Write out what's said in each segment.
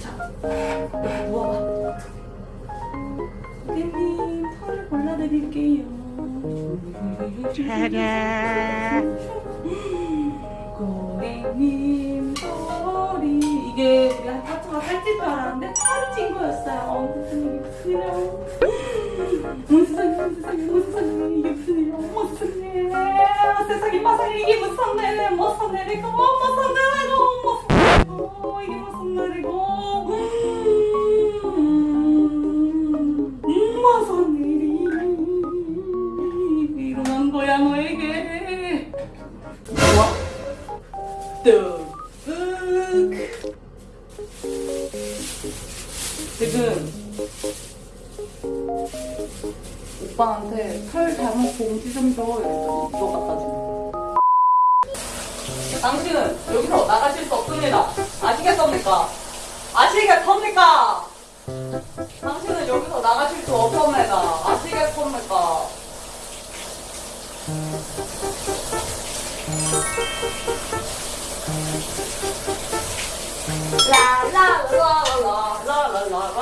자, 뭐 모아봐. 깻잎. 골라드릴게요 고객님 털이 이게 우리 하트가 살찔 줄 알았는데 털이 찐 거였어요 어, 일이 무슨 일이야 세상에 어머 세상에 어머 세상에 이게 무슨 일이야 세상에 어머 세상에 마상에 이게 무슨 일이야 무슨 일이고 무 지금 오빠한테 털 잘못 봉지 좀 줘 이랬더니 이거 갖다 주는 당신은 여기서 나가실 수 없습니다 아시겠습니까? 아시겠습니까? 당신은 여기서 나가실 수 없습니다 아시겠습니까? 라라라라라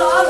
love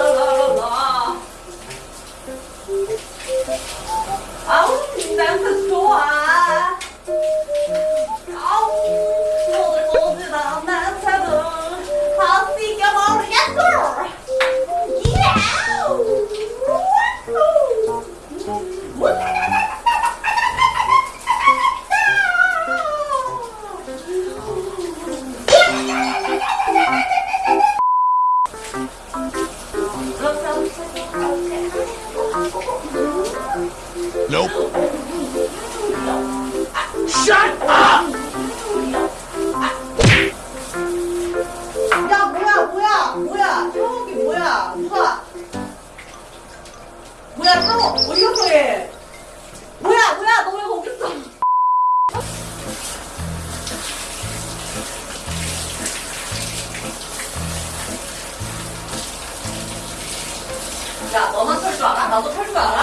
Nope. Shut up! 야 뭐야 뭐야 뭐야 샤워기 뭐야 누가 뭐야 샤워 어디 갔어 얘 뭐야 뭐야 너 왜 거기 있어 야, 너만 털 줄 알아? 나도 털 줄 알아.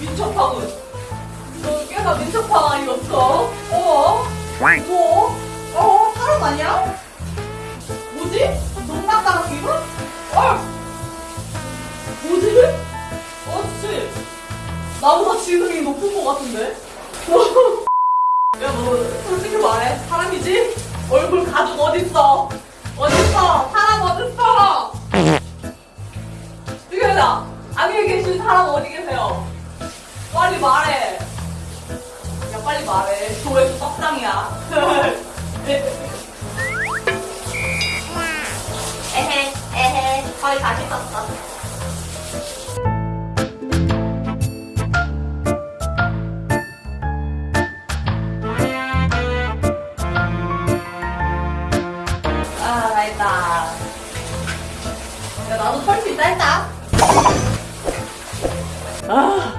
민첩함은? 너 꽤나 민첩함 아니었어? 어? 뭐? 어 사람 아니야? 뭐지? 농락당 기분? 어? 뭐지? 어씨 나보다 지능이 높은 것 같은데? 야, 너 솔직히 말해. 사람이지? 얼굴 가죽 어딨어? 어딨어? 사람 어딨어? 이거다. 안에 계신 사람 어디? 빨리 말해. 야, 빨리 말해. 조회수 떡상이야. 에헤 에헤 거의 다 씻었어 아, 나도 털수 있다 했다. 아,